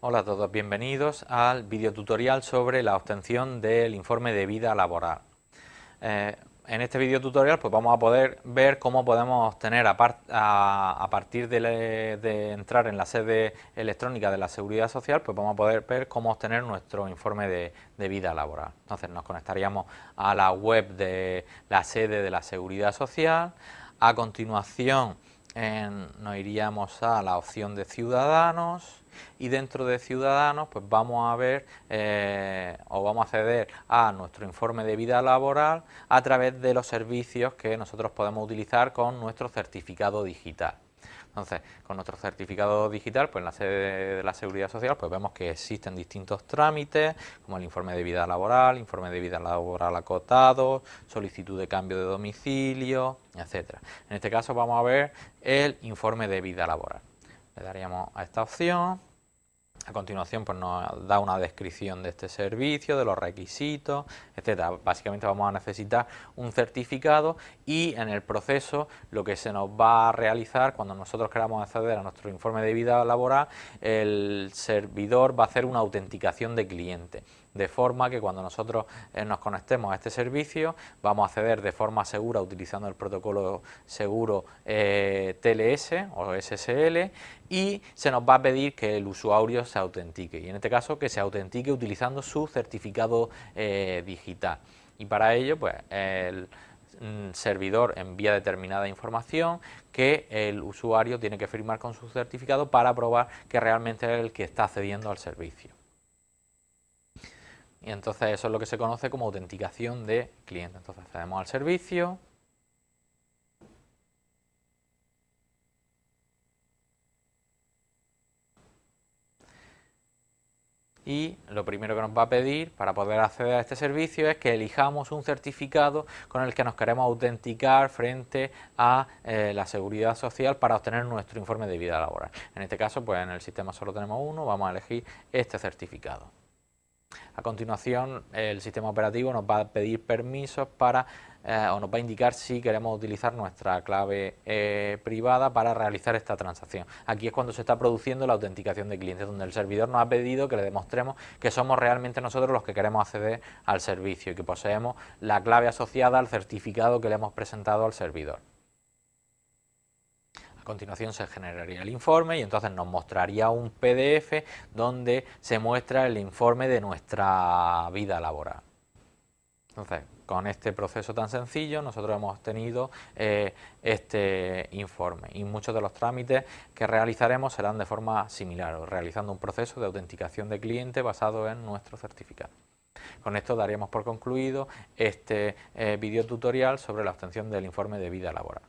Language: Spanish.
Hola a todos, bienvenidos al videotutorial sobre la obtención del informe de vida laboral. Eh, en este videotutorial pues vamos a poder ver cómo podemos obtener a, partir de, entrar en la sede electrónica de la Seguridad Social, pues vamos a poder ver cómo obtener nuestro informe de, de vida laboral. Entonces nos conectaríamos a la web de la sede de la Seguridad Social, a continuación nos iríamos a la opción de Ciudadanos, y dentro de Ciudadanos pues vamos a ver eh, o vamos a acceder a nuestro informe de vida laboral a través de los servicios que nosotros podemos utilizar con nuestro certificado digital. Entonces, con nuestro certificado digital, pues en la sede de la Seguridad Social, pues vemos que existen distintos trámites, como el informe de vida laboral, informe de vida laboral acotado, solicitud de cambio de domicilio, etcétera. En este caso vamos a ver el informe de vida laboral. Le daríamos a esta opción a continuación pues nos da una descripción de este servicio, de los requisitos, etcétera. Básicamente vamos a necesitar un certificado y en el proceso lo que se nos va a realizar cuando nosotros queramos acceder a nuestro informe de vida laboral, el servidor va a hacer una autenticación de cliente de forma que cuando nosotros eh, nos conectemos a este servicio vamos a acceder de forma segura utilizando el protocolo seguro eh, TLS o SSL y se nos va a pedir que el usuario se autentique y en este caso que se autentique utilizando su certificado eh, digital y para ello pues el mm, servidor envía determinada información que el usuario tiene que firmar con su certificado para probar que realmente es el que está accediendo al servicio. Y entonces eso es lo que se conoce como autenticación de cliente. Entonces accedemos al servicio, y lo primero que nos va a pedir para poder acceder a este servicio es que elijamos un certificado con el que nos queremos autenticar frente a eh, la seguridad social para obtener nuestro informe de vida laboral. En este caso, pues en el sistema solo tenemos uno, vamos a elegir este certificado. A continuación, el sistema operativo nos va a pedir permisos para eh, o nos va a indicar si queremos utilizar nuestra clave eh, privada para realizar esta transacción. Aquí es cuando se está produciendo la autenticación de clientes, donde el servidor nos ha pedido que le demostremos que somos realmente nosotros los que queremos acceder al servicio y que poseemos la clave asociada al certificado que le hemos presentado al servidor continuación se generaría el informe y entonces nos mostraría un PDF donde se muestra el informe de nuestra vida laboral. Entonces, con este proceso tan sencillo nosotros hemos tenido eh, este informe y muchos de los trámites que realizaremos serán de forma similar, realizando un proceso de autenticación de cliente basado en nuestro certificado. Con esto daríamos por concluido este eh, video tutorial sobre la obtención del informe de vida laboral.